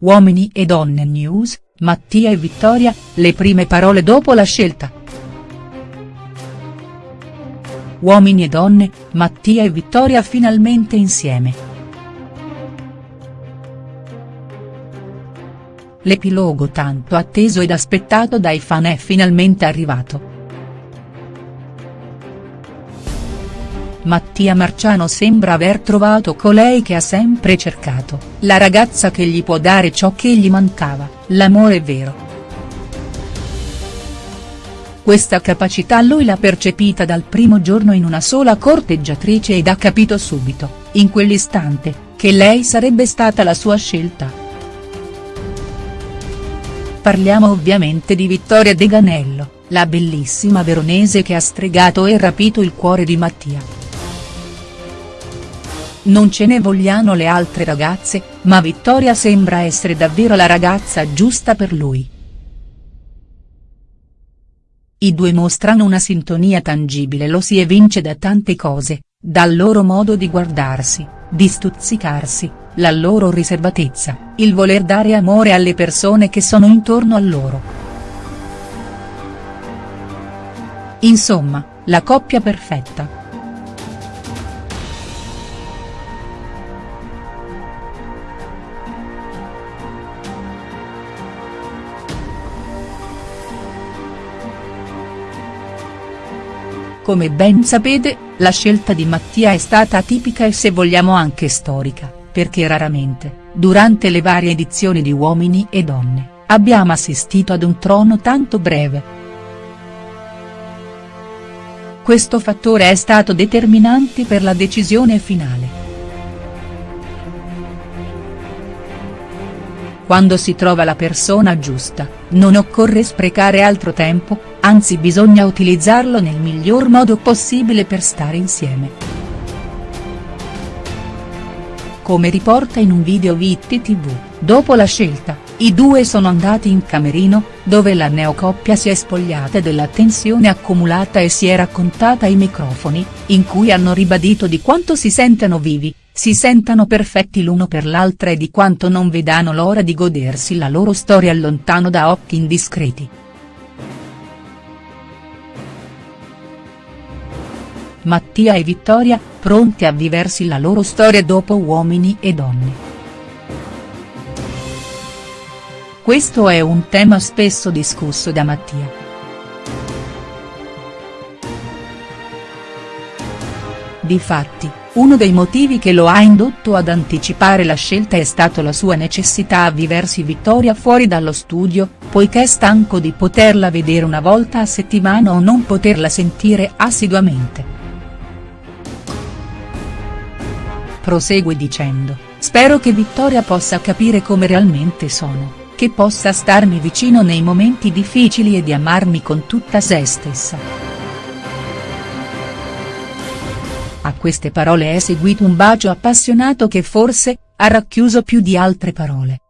Uomini e donne news, Mattia e Vittoria, le prime parole dopo la scelta. Uomini e donne, Mattia e Vittoria finalmente insieme. L'epilogo tanto atteso ed aspettato dai fan è finalmente arrivato. Mattia Marciano sembra aver trovato colei che ha sempre cercato, la ragazza che gli può dare ciò che gli mancava, l'amore vero. Questa capacità lui l'ha percepita dal primo giorno in una sola corteggiatrice ed ha capito subito, in quell'istante, che lei sarebbe stata la sua scelta. Parliamo ovviamente di Vittoria De Ganello, la bellissima veronese che ha stregato e rapito il cuore di Mattia. Non ce ne vogliano le altre ragazze, ma Vittoria sembra essere davvero la ragazza giusta per lui. I due mostrano una sintonia tangibile lo si evince da tante cose, dal loro modo di guardarsi, di stuzzicarsi, la loro riservatezza, il voler dare amore alle persone che sono intorno a loro. Insomma, la coppia perfetta. Come ben sapete, la scelta di Mattia è stata atipica e se vogliamo anche storica, perché raramente, durante le varie edizioni di Uomini e Donne, abbiamo assistito ad un trono tanto breve. Questo fattore è stato determinante per la decisione finale. Quando si trova la persona giusta, non occorre sprecare altro tempo, anzi bisogna utilizzarlo nel miglior modo possibile per stare insieme. Come riporta in un video Vitti TV, dopo la scelta, i due sono andati in camerino, dove la neocoppia si è spogliata della tensione accumulata e si è raccontata ai microfoni, in cui hanno ribadito di quanto si sentano vivi, si sentano perfetti l'uno per l'altra e di quanto non vedano l'ora di godersi la loro storia lontano da occhi indiscreti. Mattia e Vittoria, pronti a viversi la loro storia dopo Uomini e Donne. Questo è un tema spesso discusso da Mattia. Difatti, uno dei motivi che lo ha indotto ad anticipare la scelta è stato la sua necessità a viversi Vittoria fuori dallo studio, poiché è stanco di poterla vedere una volta a settimana o non poterla sentire assiduamente. Prosegue dicendo, spero che Vittoria possa capire come realmente sono, che possa starmi vicino nei momenti difficili e di amarmi con tutta se stessa. A queste parole è seguito un bacio appassionato che forse, ha racchiuso più di altre parole.